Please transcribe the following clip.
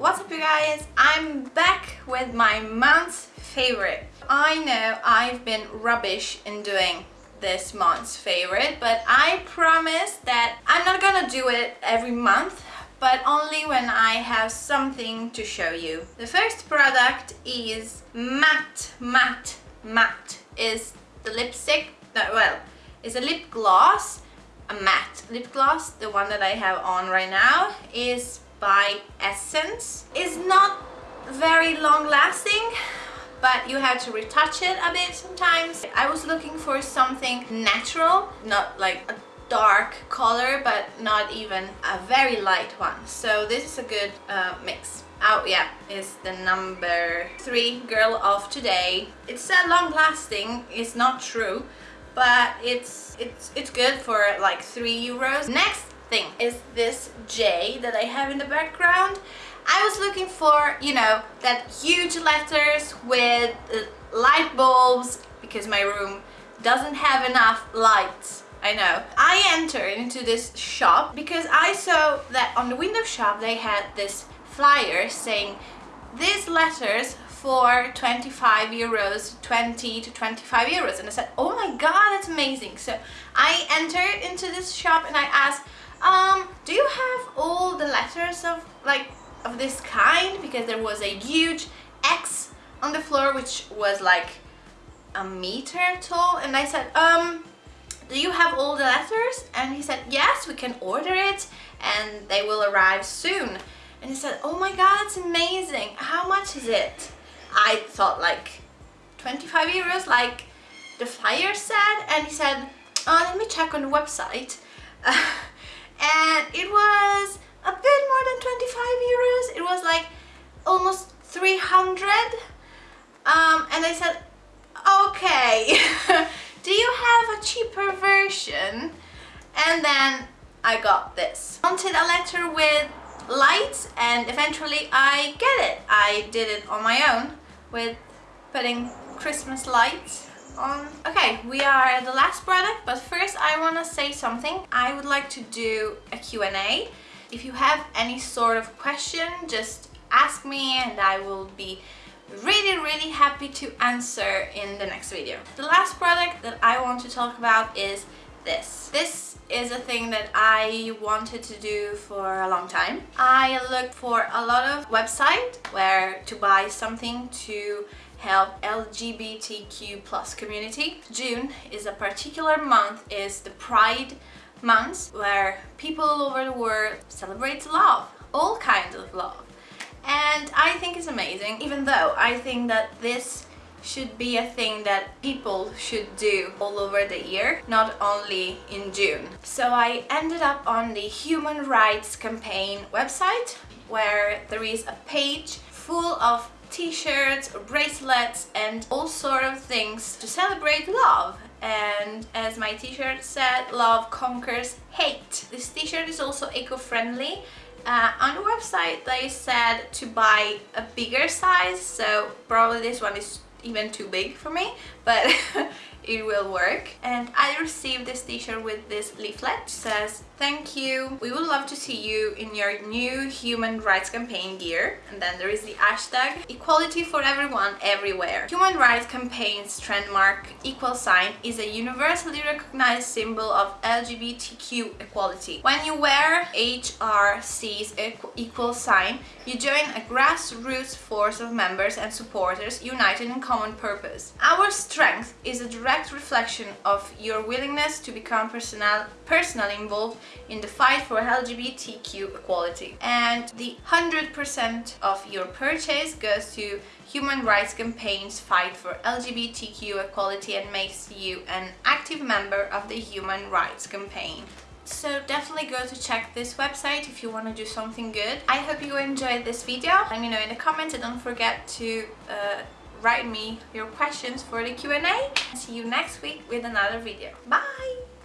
What's up you guys? I'm back with my month's favorite. I know I've been rubbish in doing this month's favorite but I promise that I'm not gonna do it every month but only when I have something to show you. The first product is matte, matte, matte is the lipstick, no, well, is a lip gloss, a matte lip gloss, the one that I have on right now is by Essence. It's not very long lasting but you have to retouch it a bit sometimes. I was looking for something natural, not like a dark color but not even a very light one so this is a good uh, mix oh yeah is the number three girl of today it's said long lasting it's not true but it's it's it's good for like three euros next thing. Is this J that I have in the background? I was looking for you know that huge letters with uh, light bulbs because my room doesn't have enough lights I know. I entered into this shop because I saw that on the window shop they had this flyer saying these letters for 25 euros 20 to 25 euros. And I said oh my god that's amazing. So I entered into this shop and I asked um do you have all the letters of like of this kind because there was a huge X on the floor which was like a meter tall and I said um do you have all the letters? And he said, yes, we can order it and they will arrive soon. And he said, oh my god, it's amazing. How much is it? I thought like 25 euros, like the flyer said. And he said, oh, let me check on the website. 300. Um, and I said, okay. do you have a cheaper version? And then I got this. Wanted a letter with lights and eventually I get it. I did it on my own with putting Christmas lights on. Okay, we are at the last product, but first I want to say something. I would like to do a Q&A. If you have any sort of question, just ask me and I will be really really happy to answer in the next video. The last product that I want to talk about is this. This is a thing that I wanted to do for a long time. I looked for a lot of websites where to buy something to help LGBTQ plus community. June is a particular month, is the Pride month where people all over the world celebrate love, all kinds of love and I think it's amazing even though I think that this should be a thing that people should do all over the year, not only in June. So I ended up on the Human Rights Campaign website where there is a page full of t-shirts, bracelets and all sort of things to celebrate love and as my t-shirt said, love conquers hate. This t-shirt is also eco-friendly uh, on the website they said to buy a bigger size so probably this one is even too big for me but it will work. And I received this t-shirt with this leaflet. Says thank you. We would love to see you in your new human rights campaign gear. And then there is the hashtag equality for everyone everywhere. Human rights campaign's trademark equal sign is a universally recognized symbol of LGBTQ equality. When you wear HRC's equal sign you join a grassroots force of members and supporters united in common purpose. Our strength is a direct reflection of your willingness to become personal personally involved in the fight for LGBTQ equality. And the 100% of your purchase goes to Human Rights Campaign's fight for LGBTQ equality and makes you an active member of the Human Rights Campaign. So definitely go to check this website if you want to do something good. I hope you enjoyed this video. Let me know in the comments and don't forget to uh, write me your questions for the Q&A. See you next week with another video. Bye!